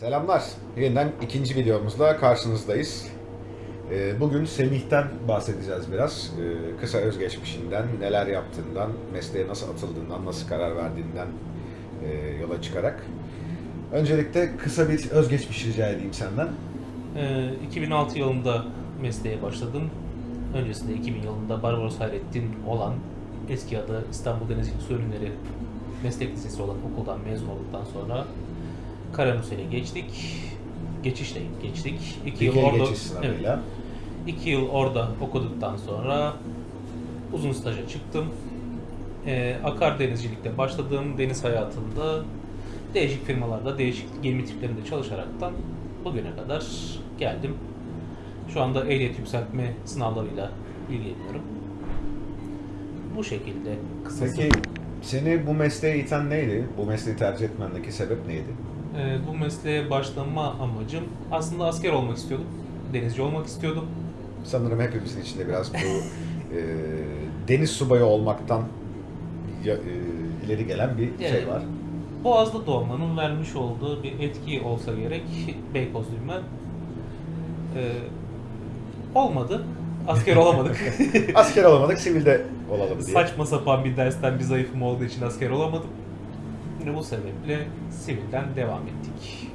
Selamlar. Yeniden ikinci videomuzla karşınızdayız. Ee, Bugün Semih'ten bahsedeceğiz biraz. Ee, Kısa özgeçmişinden, neler yaptığından, mesleğe nasıl atıldığından, nasıl karar verdiğinden e, yola çıkarak. Öncelikle kısa bir özgeçmiş rica edeyim senden. Ee, 2006 yılında mesleğe başladım. Öncesinde 2000 yılında Barbaros Hayrettin olan eski adı İstanbul Denizcilik Su Meslek Lisesi olan okuldan mezun olduktan sonra Karanusel'e geçtik. Geçişle geçtik. İki yıl orada. Evet, iki yıl orada okuduktan sonra uzun staja çıktım. Ee, akar denizcilikte başladığım deniz hayatında değişik firmalarda, değişik gemi tiplerinde çalışaraktan bugüne kadar geldim. Şu anda ehliyet yükseltme sınavlarıyla ilgileniyorum. Bu şekilde kısası. Peki seni bu mesleğe iten neydi? Bu mesleği tercih etmendeki sebep neydi? Ee, bu mesleğe başlama amacım aslında asker olmak istiyordum. Denizci olmak istiyordum. Sanırım hepimizin içinde biraz bu e, deniz subayı olmaktan ya- e, ileri gelen bir şey Evet. var. Boğaz'da doğmanın vermiş olduğu bir etki olsa gerek Beykozluyum ben. Ee, olmadı. Asker olamadık. Asker olamadık, sivilde olalım diye. Saçma sapan bir dersten bir zayıfım olduğu için asker olamadım. Yine bu sebeple sivilden devam ettik.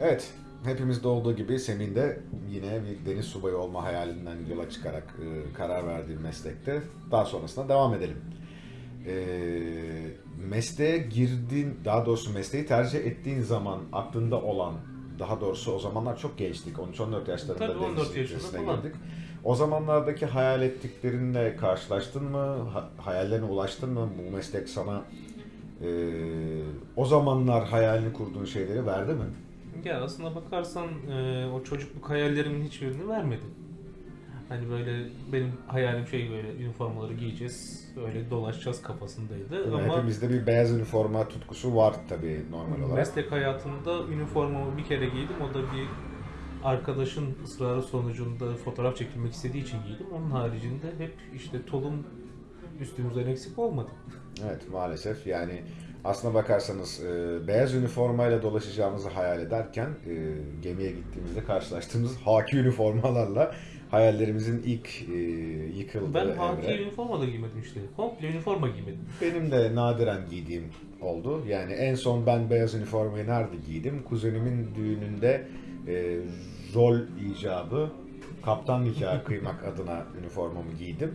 Evet, hepimizde olduğu gibi Semih'in de yine bir deniz subayı olma hayalinden yola çıkarak e, karar verdiği meslekte daha sonrasında devam edelim. E, mesleğe girdiğin, daha doğrusu mesleği tercih ettiğin zaman aklında olan, daha doğrusu o zamanlar çok gençtik, 13-14 yaşlarında Tabii, 14 deniz yaşında girdik. O zamanlardaki hayal ettiklerinle karşılaştın mı? Ha- hayallerine ulaştın mı? Bu meslek sana e, o zamanlar hayalini kurduğun şeyleri verdi mi? Ya aslına bakarsan e, o çocukluk hayallerimin hiçbirini vermedi. Hani böyle benim hayalim şey böyle üniformaları giyeceğiz, öyle dolaşacağız kafasındaydı. Mi? Ama Hepimizde bir beyaz üniforma tutkusu var tabii normal olarak. meslek hayatımda üniformamı bir kere giydim. O da bir arkadaşın ısrarı sonucunda fotoğraf çekilmek istediği için giydim. Onun haricinde hep işte tulum üstümüzden eksik olmadı. Evet maalesef yani aslına bakarsanız e, beyaz üniformayla dolaşacağımızı hayal ederken e, gemiye gittiğimizde karşılaştığımız haki üniformalarla hayallerimizin ilk e, yıkıldığı Ben evre. haki üniforma da giymedim işte. Komple üniforma giymedim. Benim de nadiren giydiğim oldu. Yani en son ben beyaz üniformayı nerede giydim? Kuzenimin düğününde e, rol icabı kaptan nikahı kıymak adına üniformamı giydim.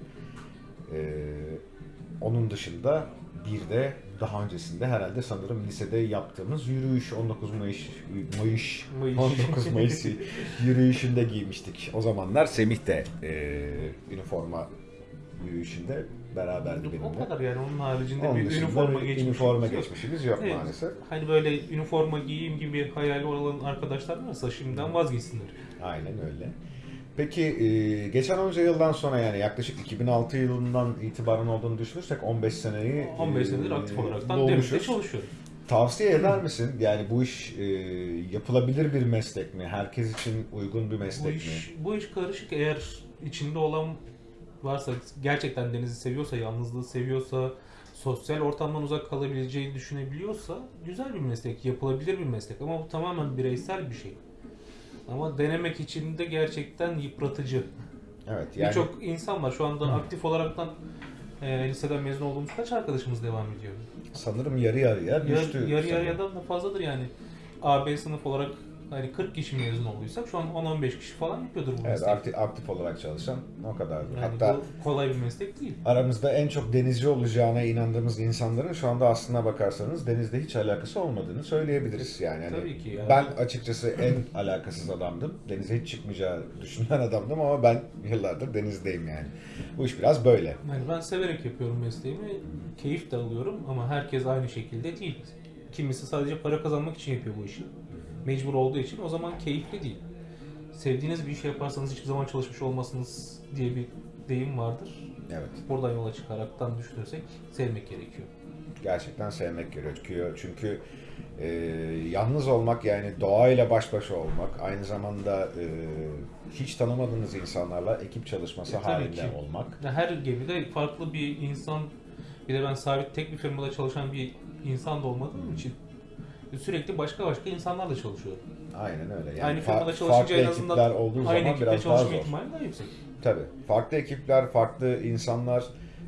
E, onun dışında bir de daha öncesinde herhalde sanırım lisede yaptığımız yürüyüş 19 Mayıs Mayıs, Mayıs. 19 Mayıs yürüyüşünde giymiştik. O zamanlar Semih de e, üniforma yürüyüşünde beraberdi benimle. O kadar yani onun haricinde Onun bir üniforma geçmişimiz üniforma yok. geçmişimiz yok Evet. maalesef. Hani böyle üniforma giyeyim gibi hayali olan arkadaşlar varsa şimdiden vazgeçsinler. Aynen öyle. Peki e, geçen onca yıldan sonra yani yaklaşık 2006 yılından itibaren olduğunu düşünürsek 15 seneyi 15 e, senedir aktif olaraktan devlette çalışıyorum. Tavsiye eder misin? Yani bu iş e, yapılabilir bir meslek mi? Herkes için uygun bir Bu meslek mi? iş, bu iş karışık eğer içinde olan varsa gerçekten denizi seviyorsa, yalnızlığı seviyorsa, sosyal ortamdan uzak kalabileceğini düşünebiliyorsa güzel bir meslek, yapılabilir bir meslek ama bu tamamen bireysel bir şey. Ama denemek için de gerçekten yıpratıcı. Evet yani Birçok insan var şu anda aktif olaraktan e, liseden mezun olduğumuz kaç arkadaşımız devam ediyor? sanırım yarı yarıya Yar, düştü. yarı sanırım. yarıyadan da fazladır yani. AB sınıf olarak hani 40 kişi mezun olduysak şu an 10-15 kişi falan yapıyordur bu Evet mesleği. aktif, aktif olarak çalışan o kadardır. Yani Hatta bu kolay bir meslek değil. aramızda en çok denizci olacağına inandığımız insanların şu anda aslına bakarsanız denizde hiç alakası olmadığını söyleyebiliriz. Yani hani Tabii ki yani. ben açıkçası en alakasız adamdım. Denize hiç çıkmayacağı düşünen adamdım ama ben yıllardır denizdeyim yani. Bu iş biraz böyle. Yani ben severek yapıyorum mesleğimi, keyif de alıyorum ama herkes aynı şekilde değil. Kimisi sadece para kazanmak için yapıyor bu işi. Mecbur olduğu için o zaman keyifli değil. Sevdiğiniz bir işi yaparsanız hiçbir zaman çalışmış olmasınız diye bir deyim vardır. Evet. Buradan yola çıkaraktan düşünürsek sevmek gerekiyor. Gerçekten sevmek gerekiyor. Çünkü e, yalnız olmak yani doğayla baş başa olmak, aynı zamanda e, hiç tanımadığınız insanlarla ekip çalışması E, halinde ki. olmak. Her gemide farklı bir insan, bir de ben sabit tek bir firmada çalışan bir insan da olmadığım için sürekli başka başka insanlarla çalışıyor. Aynen öyle. Yani aynı firmada çalışınca en azından olduğu aynı zaman ekiple biraz daha çalışma zor. ihtimali daha yüksek. Tabii. Farklı ekipler, farklı insanlar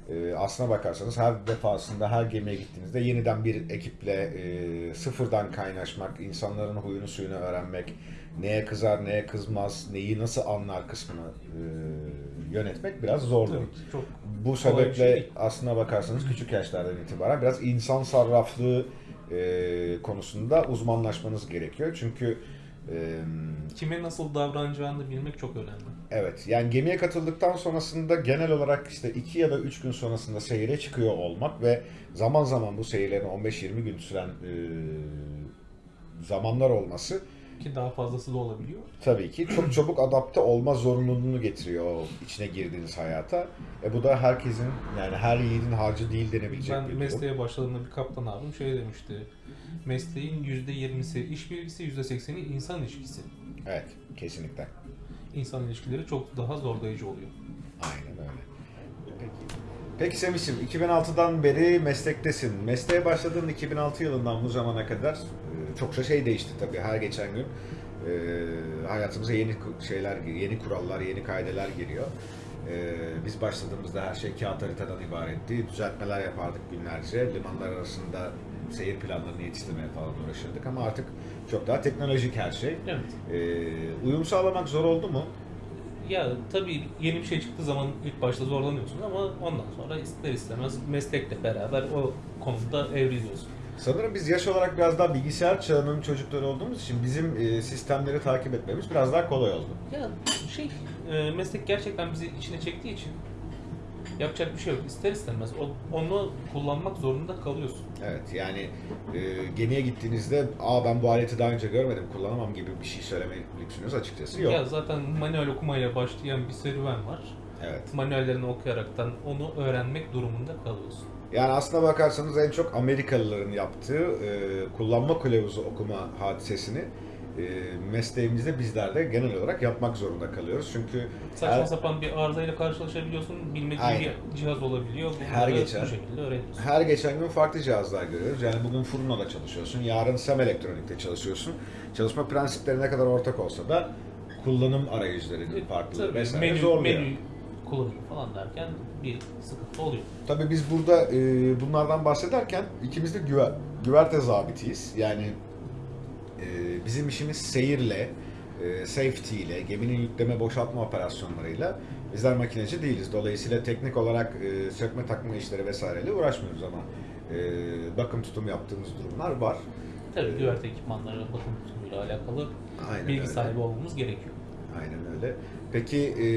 e, aslına bakarsanız her defasında her gemiye gittiğinizde yeniden bir ekiple e, sıfırdan kaynaşmak, insanların huyunu suyunu öğrenmek, neye kızar, neye kızmaz, neyi nasıl anlar kısmını e, yönetmek biraz zordur. Tabii, çok Bu bir sebeple şey aslına bakarsanız küçük yaşlardan itibaren biraz insan sarraflığı e, konusunda uzmanlaşmanız gerekiyor. Çünkü e, kime nasıl davranacağını bilmek çok önemli. Evet, yani gemiye katıldıktan sonrasında genel olarak işte 2 ya da 3 gün sonrasında seyire çıkıyor olmak ve zaman zaman bu seyirlerin 15-20 gün süren e, zamanlar olması Ki daha fazlası da olabiliyor. tabii ki çok çabuk adapte olma zorunluluğunu getiriyor o içine girdiğiniz hayata. E bu da herkesin yani her yiğidin harcı değil denebilecek Ben bir durum. mesleğe başladığımda bir kaptan abim şey demişti. Mesleğin %20'si iş bilgisi, %80'i insan ilişkisi. Evet, kesinlikle. İnsan ilişkileri çok daha zorlayıcı oluyor. Aynen öyle. Peki. Peki Semih'ciğim 2006'dan beri meslektesin. Mesleğe başladığın 2006 yılından bu zamana kadar çokça şey değişti tabii her geçen gün. E, hayatımıza yeni şeyler, yeni kurallar, yeni kaideler giriyor. E, biz başladığımızda her şey kağıt haritadan ibaretti. Düzeltmeler yapardık günlerce. Limanlar arasında seyir planlarını yetiştirmeye falan uğraşırdık ama artık çok daha teknolojik her şey. Evet. E, uyum sağlamak zor oldu mu? Ya tabii yeni bir şey çıktığı zaman ilk başta zorlanıyorsun ama ondan sonra ister istemez meslekle beraber o konuda evriliyorsun. Sanırım biz yaş olarak biraz daha bilgisayar çağının çocukları olduğumuz için bizim e, sistemleri takip etmemiz biraz daha kolay oldu. Ya şey, e, meslek gerçekten bizi içine çektiği için yapacak bir şey yok. İster istemez onu kullanmak zorunda kalıyorsun. Evet yani e, gemiye gittiğinizde aa ben bu aleti daha önce görmedim kullanamam gibi bir şey söyleme lüksünüz açıkçası yok. Ya zaten manuel okumayla başlayan bir serüven var. Evet. Manuellerini okuyaraktan onu öğrenmek durumunda kalıyorsun. Yani aslına bakarsanız en çok Amerikalıların yaptığı e, kullanma kılavuzu okuma hadisesini e, mesleğimizde bizler de genel olarak yapmak zorunda kalıyoruz. Çünkü Saçma her, sapan bir arızayla karşılaşabiliyorsun. Bilmediğin Aynen. bir cihaz olabiliyor. Bunları Her geçen- bu şekilde öğreniyorsun. her geçen gün farklı cihazlar görüyoruz. Yani bugün Furno'da çalışıyorsun, yarın Sem Elektronik'te çalışıyorsun. Çalışma prensipleri ne kadar ortak olsa da kullanım arayüzlerinin farklılığı Tabii, vesaire menü, zorluyor. menü kullanıyor falan derken bir sıkıntı oluyor. Tabii biz burada e, bunlardan bahsederken ikimiz de güver, güverte zabitiyiz. Yani e, bizim işimiz seyirle, e, safety ile, geminin yükleme boşaltma operasyonlarıyla bizler makineci değiliz. Dolayısıyla teknik olarak e, sökme takma işleri vesaireyle uğraşmıyoruz ama e, bakım tutum yaptığımız durumlar var. Tabii Ee, güverte ekipmanları bakım tutumuyla alakalı Aynen bilgi öyle. sahibi olmamız gerekiyor. Aynen öyle. Peki e,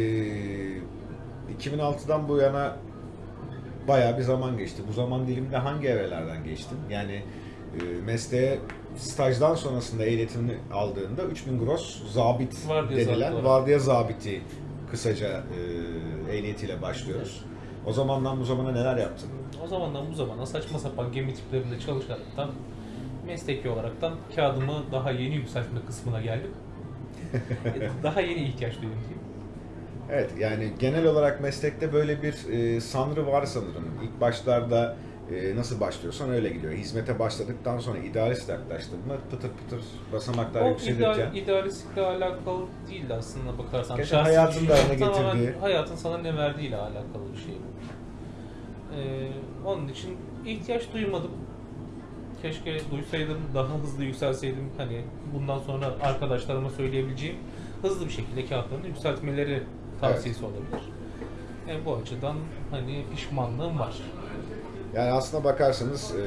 2006'dan bu yana bayağı bir zaman geçti. Bu zaman diliminde hangi evrelerden geçtin? Yani e, mesleğe stajdan sonrasında eğitimini aldığında 3000 gross zabit Vardiya denilen olarak. vardiya zabiti kısaca e, ehliyetiyle başlıyoruz. O zamandan bu zamana neler yaptın? O zamandan bu zamana saçma sapan gemi tiplerinde çalışaraktan mesleki olaraktan kağıdımı daha yeni yükseltme kısmına geldim. daha yeni ihtiyaç duydum diyeyim. Evet yani genel olarak meslekte böyle bir e, sanrı var sanırım. İlk başlarda e, nasıl başlıyorsan öyle gidiyor. Hizmete başladıktan sonra idealist yaklaştın mı pıtır pıtır basamaklar O yükselirken ideal, idealistlikle alakalı değil aslında bakarsan. Şahsi hayatın da tamamen getirdiği. Hayatın sana ne verdiğiyle alakalı bir şey bu. Ee, onun için ihtiyaç duymadım. Keşke duysaydım, daha hızlı yükselseydim. Hani bundan sonra arkadaşlarıma söyleyebileceğim hızlı bir şekilde kağıtlarını yükseltmeleri tavsiyesi olabilir. E, bu açıdan hani pişmanlığım var. yani aslına bakarsanız e,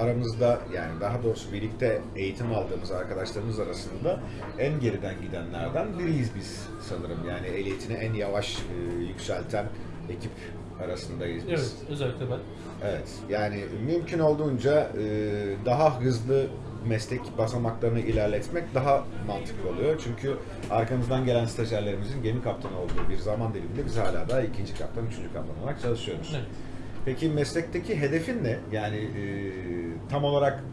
aramızda yani daha doğrusu birlikte eğitim aldığımız arkadaşlarımız arasında en geriden gidenlerden biriyiz biz sanırım. Yani ehliyetini en yavaş e, yükselten ekip arasındayız biz. Evet, özellikle ben. Evet, yani mümkün olduğunca e, daha hızlı meslek basamaklarını ilerletmek daha mantıklı oluyor. Çünkü arkamızdan gelen stajyerlerimizin gemi kaptanı olduğu bir zaman diliminde biz hala da ikinci kaptan, üçüncü kaptan olarak çalışıyoruz. Evet. Peki meslekteki hedefin ne? Yani e, tam olarak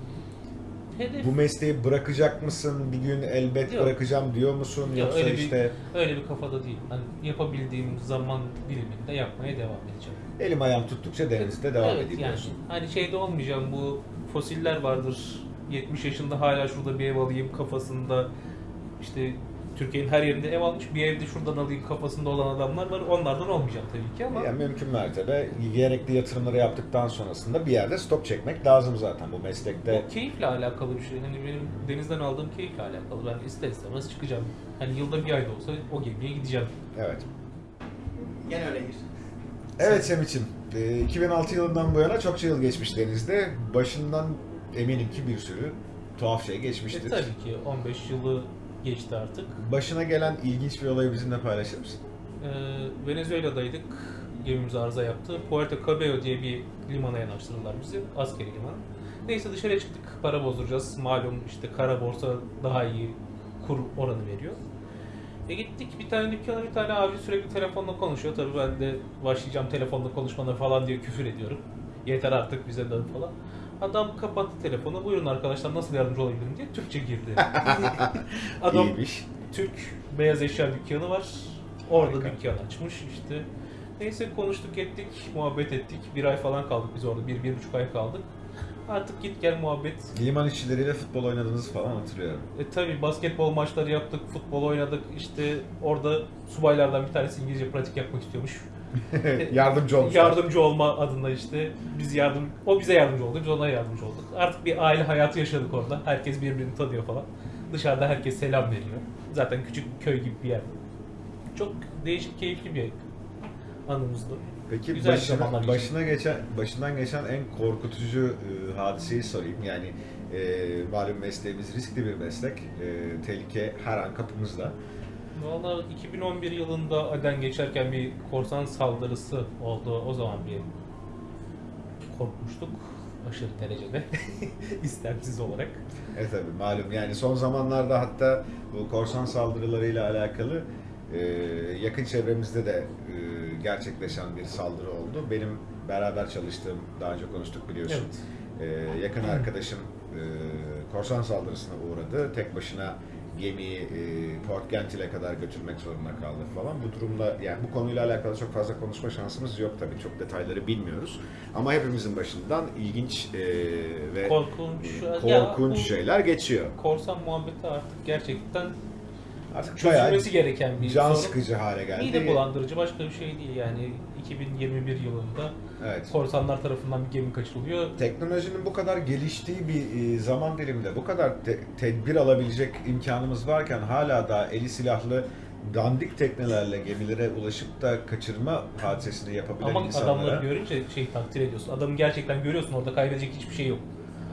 Hedef bu mesleği bırakacak mısın? Bir gün elbet Yok. bırakacağım diyor musun? Ya Yoksa öyle işte bir öyle bir kafada değil. Ben yapabildiğim zaman diliminde yapmaya devam edeceğim. elim ayağım tuttukça denizde devam evet, edeyim yani diyorsun. hani şeyde olmayacağım bu fosiller vardır. 70 yaşında hala şurada bir ev alayım kafasında işte Türkiye'nin her yerinde ev almış bir evde şuradan alayım kafasında olan adamlar var. Onlardan olmayacağım tabii ki ama Yani mümkün mertebe gerekli yatırımları yaptıktan sonrasında bir yerde stop çekmek lazım zaten bu meslekte. o keyifle alakalı bir şey. Hani benim denizden aldığım keyifle alakalı. Ben ister istemez çıkacağım. Hani yılda bir ayda olsa o gemiye gideceğim. Evet. Gene öyledir. Evet Semih'ciğim, e, 2006 yılından bu yana çokça yıl geçmiş denizde. Başından eminim ki bir sürü tuhaf şey E, geçmiştir. tabii ki 15 yılı geçti artık. Başına gelen ilginç bir olayı bizimle paylaşır mısın? Ee, Venezuela'daydık. Gemimiz arıza yaptı. Puerto Cabello diye bir limana yanaştırdılar bizi. Askeri liman. Neyse dışarıya çıktık. Para bozduracağız. Malum işte kara borsa daha iyi kur oranı veriyor. E gittik bir tane dükkana bir tane abi sürekli telefonla konuşuyor. Tabii ben de başlayacağım telefonla konuşmana falan diye küfür ediyorum. Yeter artık bize dön falan. Adam kapattı telefonu. Buyurun arkadaşlar nasıl yardımcı olabilirim diye Türkçe girdi. Adam İyiymiş. Türk beyaz eşya dükkanı var. Orada Harika. dükkan açmış işte. Neyse konuştuk ettik, muhabbet ettik. Bir ay falan kaldık biz orada. Bir, bir buçuk ay kaldık. Artık git gel muhabbet. Liman işçileriyle futbol oynadığınızı falan hatırlıyorum. E tabi basketbol maçları yaptık, futbol oynadık. İşte orada subaylardan bir tanesi İngilizce pratik yapmak istiyormuş. Yardımcı olmuş. Yardımcı olma adında işte biz yardım o bize yardımcı oldu, biz ona yardımcı olduk. Artık bir aile hayatı yaşadık orada. Herkes birbirini tanıyor falan. Dışarıda herkes selam veriyor. Zaten küçük bir köy gibi bir yer. Çok değişik, keyifli bir anımızdı. Peki Güzel başına, başına geçen başından geçen en korkutucu e, hadiseyi sorayım. Yani e, malum mesleğimiz riskli bir meslek. E, tehlike her an kapımızda. Valla 2011 yılında Aden geçerken bir korsan saldırısı oldu. O zaman bir korkmuştuk. Aşırı derecede. İstemsiz olarak. E tabi malum yani son zamanlarda hatta bu korsan saldırılarıyla alakalı e, yakın çevremizde de e, gerçekleşen bir saldırı oldu. Benim beraber çalıştığım, daha önce konuştuk biliyorsun. Evet. E, yakın arkadaşım e, korsan saldırısına uğradı. Tek başına gemiyi e, Port Gentil'e kadar götürmek zorunda kaldı falan. Bu durumda yani bu konuyla alakalı çok fazla konuşma şansımız yok tabii. Çok detayları bilmiyoruz. Ama hepimizin başından ilginç e, ve Korkunç. e, Ya korkunç bu şeyler geçiyor. Korsan muhabbeti artık gerçekten Artık çözülmesi gereken bir can sorun. sıkıcı hale geldi. Mide bulandırıcı başka bir şey değil yani 2021 yılında Evet. korsanlar tarafından bir gemi kaçırılıyor. Teknolojinin bu kadar geliştiği bir e, zaman diliminde bu kadar te- tedbir alabilecek imkanımız varken hala da eli silahlı dandik teknelerle gemilere ulaşıp da kaçırma hadisesini yapabilen Ama insanlara. adamları görünce şey takdir ediyorsun. Adamı gerçekten görüyorsun orada kaybedecek hiçbir şey yok.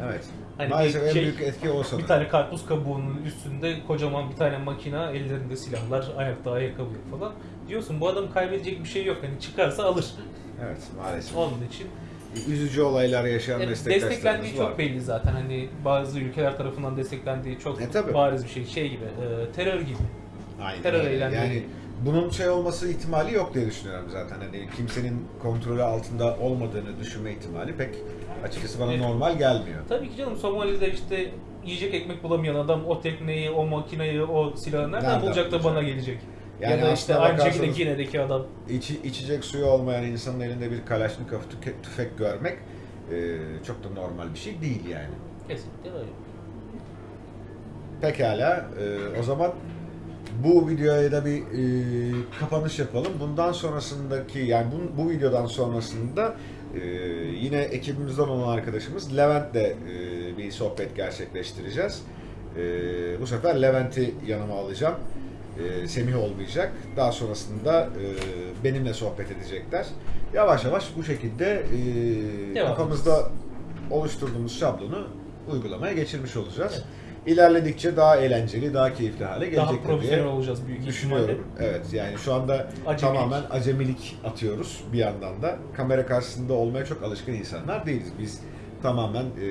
Evet. Hani Maalesef en şey- büyük etki o sanırım. Bir tane karpuz kabuğunun üstünde kocaman bir tane makina, ellerinde silahlar, ayakta ayakkabı falan. Diyorsun bu adam kaybedecek bir şey yok. Hani çıkarsa alır. Evet maalesef. Onun için Üzücü olaylar yaşayan Yani meslektaşlarımız desteklendiği var. çok belli zaten. Hani bazı ülkeler tarafından desteklendiği çok E, tabii. bariz bir şey. Şey gibi, e, terör gibi. Aynen terör eylemleri. Yani bunun şey olması ihtimali yok diye düşünüyorum zaten. Hani kimsenin kontrolü altında olmadığını düşünme ihtimali pek açıkçası bana Evet. normal gelmiyor. Tabii ki canım Somali'de işte yiyecek ekmek bulamayan adam o tekneyi, o makineyi, o silahı nereden, Nereden bulacak da bana gelecek? Yani ya da işte aynı şekilde Gine'deki adam. İçi, içecek suyu olmayan insanın elinde bir Kalaşnikov tüfek görmek e, çok da normal bir şey değil yani. Kesinlikle öyle. Pekala, e, o zaman bu videoya da bir e, kapanış yapalım. Bundan sonrasındaki, yani bu, bu videodan sonrasında e, yine ekibimizden olan arkadaşımız Levent'le e, bir sohbet gerçekleştireceğiz. E, bu sefer Levent'i yanıma alacağım. E, Semih olmayacak. Daha sonrasında e, benimle sohbet edecekler. Yavaş yavaş bu şekilde e, Devam kafamızda oluşturduğumuz şablonu uygulamaya geçirmiş olacağız. Evet. İlerledikçe daha eğlenceli, daha keyifli hale Daha gelecektir profesyonel olacağız büyük düşünüyorum. ihtimalle. Evet yani şu anda Acemilik. tamamen acemilik atıyoruz bir yandan da. Kamera karşısında olmaya çok alışkın insanlar değiliz. Biz tamamen e,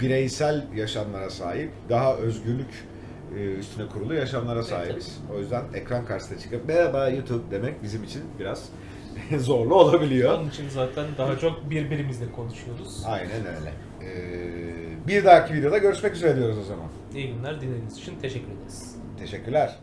bireysel yaşamlara sahip, daha özgürlük üstüne kurulu yaşamlara sahibiz. O yüzden ekran karşısına çıkıp merhaba YouTube demek bizim için biraz zorlu olabiliyor. Onun için zaten daha çok birbirimizle konuşuyoruz. Aynen öyle. Ee, bir dahaki videoda görüşmek üzere diyoruz o zaman. İyi günler dinlediğiniz için teşekkür ederiz. Teşekkürler.